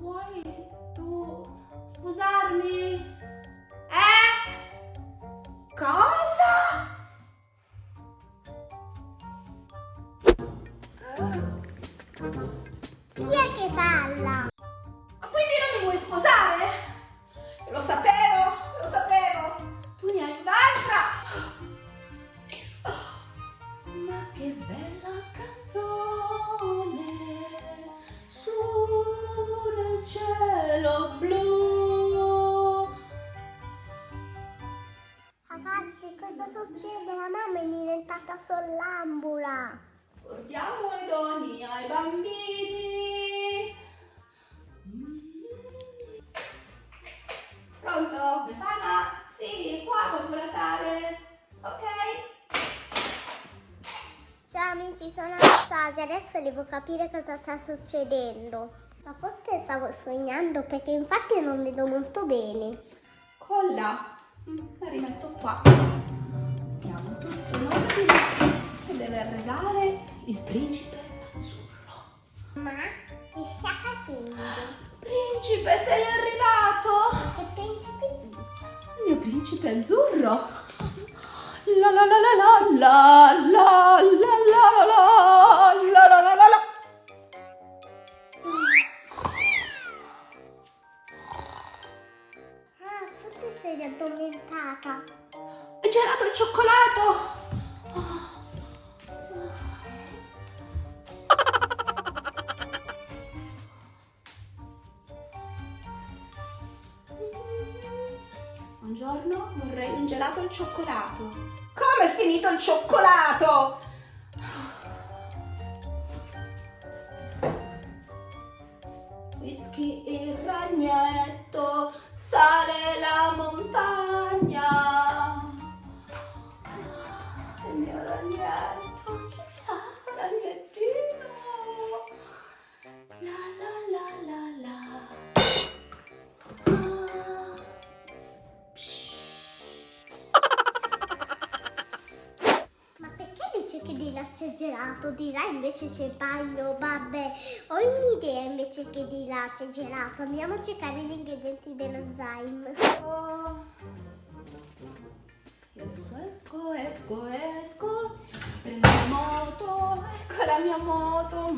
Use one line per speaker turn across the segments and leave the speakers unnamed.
Vuoi tu sposarmi? Eh? Cosa?
Chi è che balla?
Cielo blu.
Ragazzi, cosa succede? La mamma è diventata sonnambula.
Portiamo i doni ai bambini. Pronto? Befana? Sì, qua Babbo Natale. Ok?
Ciao amici, sono Anastasia. Adesso devo capire cosa sta succedendo. Ma forse stavo sognando perché infatti non vedo molto bene.
Colla. Mm, La rimetto qua. Mettiamo tutto in ordine. E deve arrivare il principe azzurro.
Ma che sta facendo?
Principe, sei arrivato?
Che principe?
Il mio principe azzurro. La la la la la la la la la la Buongiorno, vorrei un gelato al cioccolato. Come è finito il cioccolato?
Là gelato, di là invece c'è il bagno? Vabbè, ho un'idea invece che di là c'è gelato. Andiamo a cercare gli ingredienti dello slime.
Oh. Esco, esco, esco, prendo la moto, ecco la mia moto.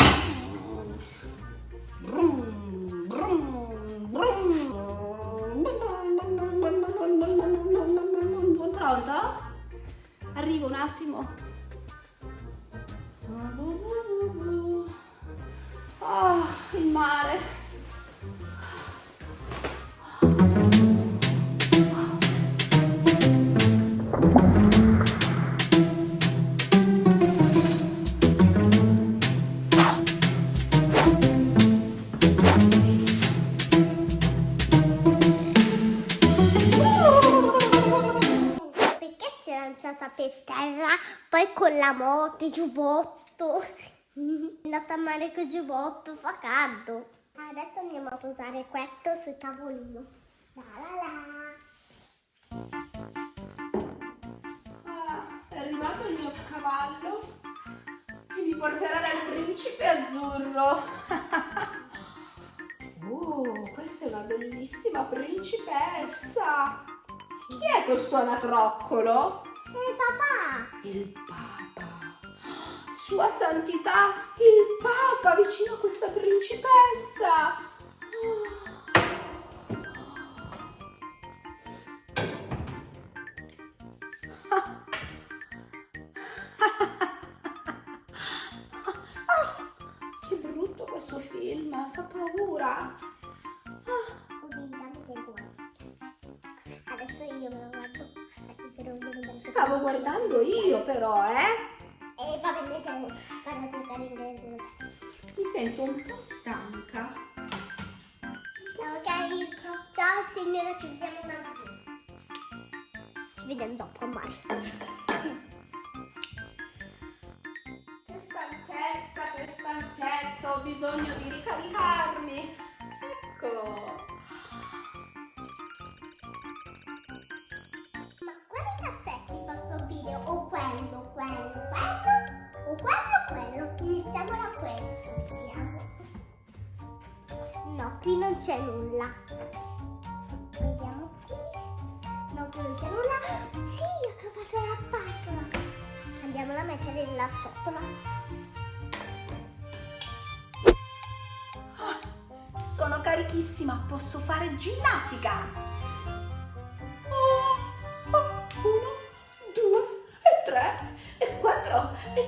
Pronto? Arrivo un attimo.
Lanciata per terra, poi con la moto, giubbotto. È andata a mare col giubbotto, fa caldo. Adesso andiamo a posare questo sul tavolino. La la la.
Ah, è arrivato il mio cavallo che mi porterà dal principe azzurro. oh, questa è una bellissima principessa. Chi è questo anatroccolo? Il Papa. Sua Santità, il Papa vicino a questa principessa. Stavo guardando io però, eh.
E va bene che vado a cercare il.
Mi sento un po' stanca.
Ok, ciao signora, ci vediamo un attimo. Ci vediamo dopo mare.
Che stanchezza, che stanchezza, ho bisogno di ricaricarmi. Ecco.
Ma quali cassetti posso dire? O quello, quello, quello? O quello, quello? Iniziamo da questo. Vediamo. No, qui non c'è nulla. Vediamo qui. No, qui non c'è nulla. Sì, ho trovato la patola. Andiamola a mettere nella ciotola.
Sono carichissima, posso fare ginnastica.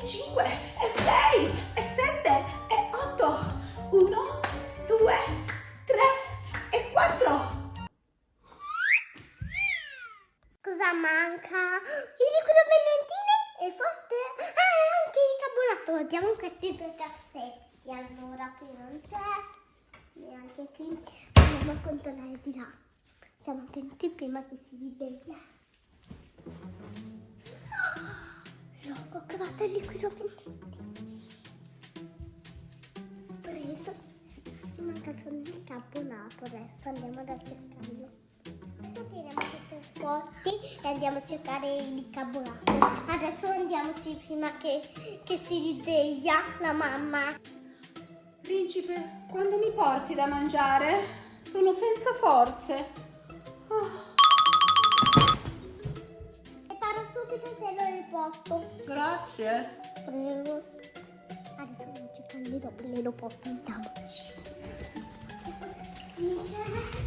5, e 6, e 7, e 8, 1, 2, 3 e 4.
Cosa manca? Il liquido benedine è forte. Ah, anche il carbonato. Diamo questi due cassetti. Allora, qui non c'è. Neanche qui. Andiamo a controllare di là. Siamo attenti prima che si ribellia. No, ho trovato il liquido pendentine. Preso. Mi manca solo il carbonato. Adesso andiamo ad cercarlo. Adesso e andiamo a cercare il bicarbonato. Adesso andiamoci prima che, che si risveglia la mamma.
Principe, quando mi porti da mangiare? Sono senza forze. Ah,
riporto.
grazie.
Prego. Adesso andiamo a cercare il dopo le lo porto andiamoci. Dice,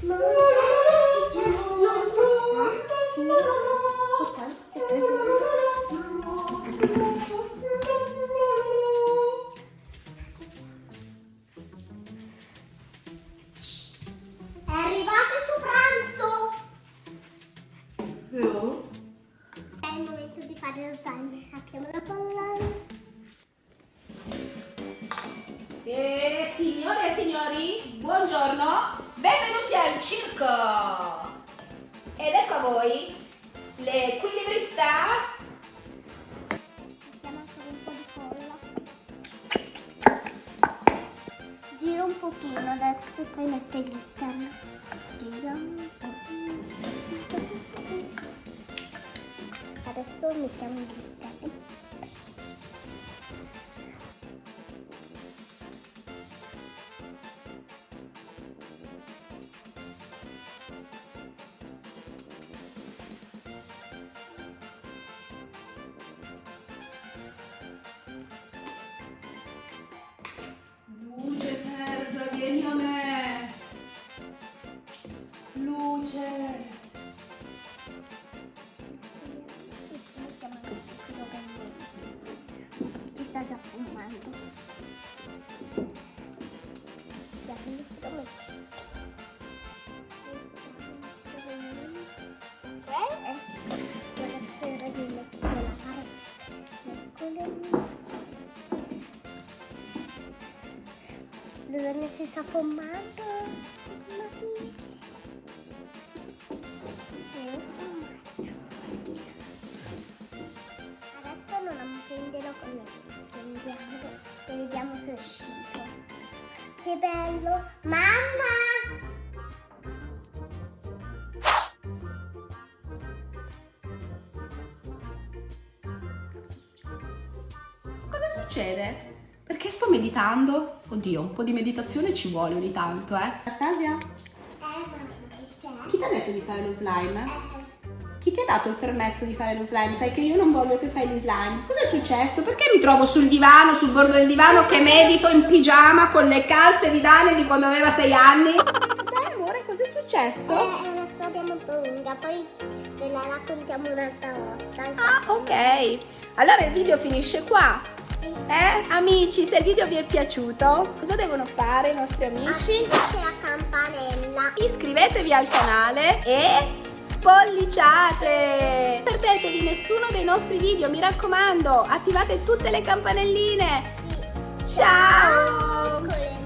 non c'è, non c'è. Sì. Ok, si sta È arrivato il suo pranzo!
Io?
Fare lo slime. Apriamo la bolla.
E signore e signori, buongiorno, benvenuti al circo! Ed ecco a voi l'equilibrista
Mettiamo ancora un po' di colla. Giro un pochino adesso e poi metto il glitter. Adesso mettiamo il glitter.
Luce terra, vieni a me!
Eh, fumaggio. Adesso non appenderlo con il prendiamo e vediamo se è uscito. Che bello! Mamma!
Succede? Perché sto meditando? Oddio, un po' di meditazione ci vuole ogni tanto, eh? Anastasia?
Eh?
Chi ti ha detto di fare lo slime?
Eh,
Chi ti ha dato il permesso di fare lo slime? Sai che io non voglio che fai gli slime. Cos'è successo? Perché mi trovo sul divano, sul bordo del divano, che medito in pigiama con le calze di Dani di quando aveva sei anni? Beh, amore, cos'è successo?
è una storia molto lunga, poi ve la raccontiamo un'altra volta.
Ah, ok. Allora il video finisce qua. Eh, amici, se il video vi è piaciuto, cosa devono fare i nostri amici?
Attivate la campanella.
Iscrivetevi al canale e spolliciate! Non perdetevi nessuno dei nostri video, mi raccomando, attivate tutte le campanelline.
Sì.
Ciao!
Le